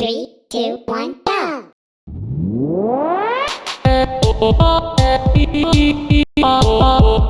Three, two, one, go!